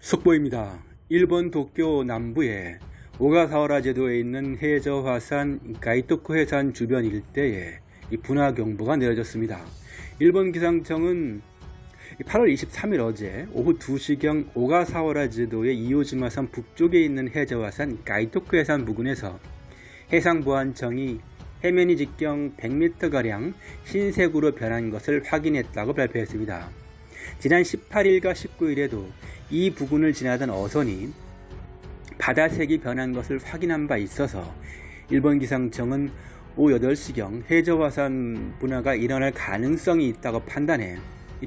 속보입니다. 일본 도쿄 남부의 오가사와라 제도에 있는 해저 화산 가이토쿠 해산 주변 일대에 이 분화 경보가 내려졌습니다. 일본 기상청은 8월 23일 어제 오후 2시경 오가사와라 제도의 이오지마산 북쪽에 있는 해저 화산 가이토쿠 해산 부근에서 해상보안청이 해면이 직경 100m가량 흰색으로 변한 것을 확인했다고 발표했습니다. 지난 18일과 19일에도 이 부근을 지나던 어선이 바다색이 변한 것을 확인한 바 있어서 일본 기상청은 오후 8시경 해저화산 분화가 일어날 가능성이 있다고 판단해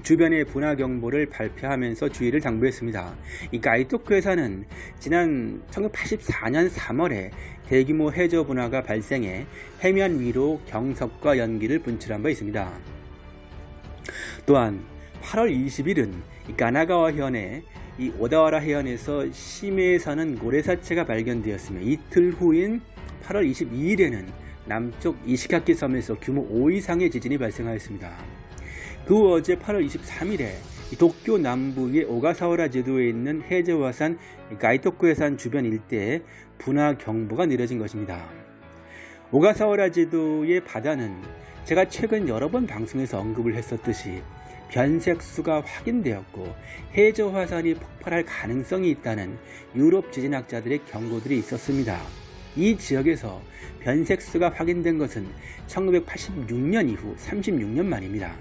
주변의 분화 경보를 발표하면서 주의를 당부했습니다. 이 가이토크 회사는 지난 1984년 3월에 대규모 해저 분화가 발생해 해면 위로 경석과 연기를 분출한 바 있습니다. 또한 8월 20일은 가나가와 현의 이 오다와라 해안에서 심해에 사는 고래사체가 발견되었으며 이틀 후인 8월 22일에는 남쪽 이시카키 섬에서 규모 5 이상의 지진이 발생하였습니다. 그후 어제 8월 23일에 도쿄 남부의 오가사와라 제도에 있는 해저화산 가이토쿠 해산 주변 일대에 분화 경보가 내려진 것입니다. 오가사와라 제도의 바다는 제가 최근 여러 번 방송에서 언급을 했었듯이 변색수가 확인되었고 해저 화산이 폭발할 가능성이 있다는 유럽 지진학자들의 경고들이 있었습니다. 이 지역에서 변색수가 확인된 것은 1986년 이후 36년 만입니다.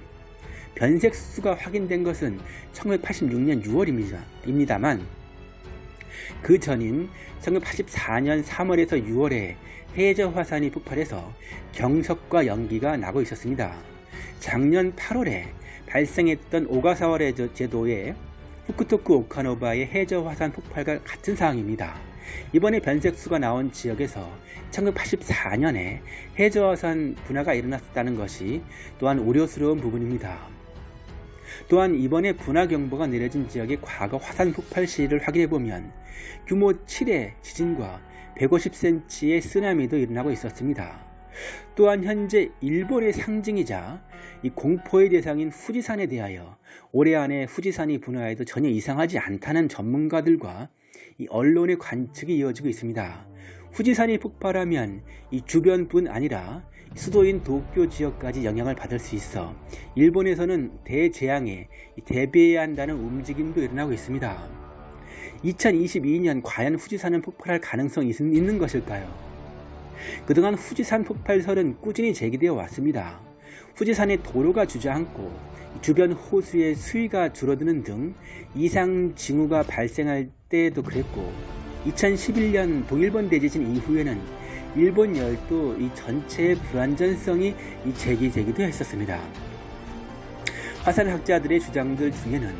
변색수가 확인된 것은 1986년 6월입니다만 그 전인 1984년 3월에서 6월에 해저 화산이 폭발해서 경석과 연기가 나고 있었습니다. 작년 8월에 발생했던 오가사와레 제도의 후쿠토쿠 오카노바의 해저 화산 폭발과 같은 상황입니다. 이번에 변색수가 나온 지역에서 1984년에 해저 화산 분화가 일어났다는 것이 또한 우려스러운 부분입니다. 또한 이번에 분화 경보가 내려진 지역의 과거 화산 폭발 시를 확인해보면 규모 7의 지진과 150cm의 쓰나미도 일어나고 있었습니다. 또한 현재 일본의 상징이자 이 공포의 대상인 후지산에 대하여 올해 안에 후지산이 분화해도 전혀 이상하지 않다는 전문가들과 이 언론의 관측이 이어지고 있습니다. 후지산이 폭발하면 이 주변뿐 아니라 수도인 도쿄 지역까지 영향을 받을 수 있어 일본에서는 대재앙에 대비해야 한다는 움직임도 일어나고 있습니다. 2022년 과연 후지산은 폭발할 가능성이 있는 것일까요? 그동안 후지산 폭발설은 꾸준히 제기되어 왔습니다. 후지산의 도로가 주저앉고 주변 호수의 수위가 줄어드는 등 이상 징후가 발생할 때에도 그랬고 2011년 동일본 대지진 이후에는 일본 열도 이 전체의 불안전성이 제기되기도 했었습니다. 화산학자들의 주장들 중에는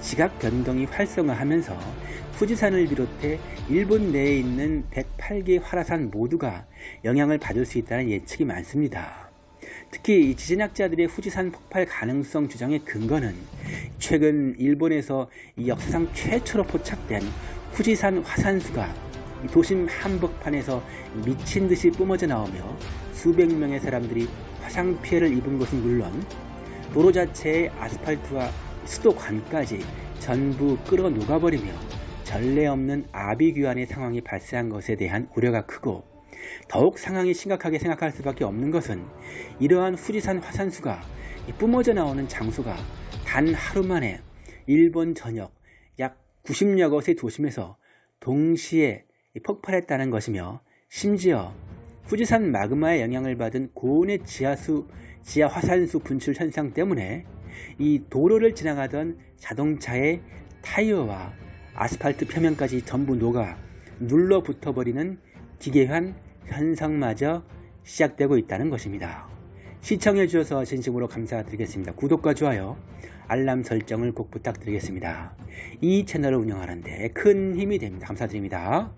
지각 변동이 활성화하면서 후지산을 비롯해 일본 내에 있는 108개 활화산 모두가 영향을 받을 수 있다는 예측이 많습니다. 특히 지진학자들의 후지산 폭발 가능성 주장의 근거는 최근 일본에서 역사상 최초로 포착된 후지산 화산수가 도심 한복판에서 미친 듯이 뿜어져 나오며 수백 명의 사람들이 화상 피해를 입은 것은 물론 도로 자체의 아스팔트와 수도관까지 전부 끌어 녹아버리며 전례 없는 아비규환의 상황이 발생한 것에 대한 우려가 크고 더욱 상황이 심각하게 생각할 수밖에 없는 것은 이러한 후지산 화산수가 뿜어져 나오는 장소가 단 하루 만에 일본 전역 약 90여 곳의 도심에서 동시에 폭발했다는 것이며 심지어 후지산 마그마의 영향을 받은 고온의 지하수, 지하 화산수 분출 현상 때문에 이 도로를 지나가던 자동차의 타이어와 아스팔트 표면까지 전부 녹아 눌러붙어 버리는 기괴한 현상마저 시작되고 있다는 것입니다. 시청해 주셔서 진심으로 감사드리겠습니다. 구독과 좋아요, 알람 설정을 꼭 부탁드리겠습니다. 이 채널을 운영하는데 큰 힘이 됩니다. 감사드립니다.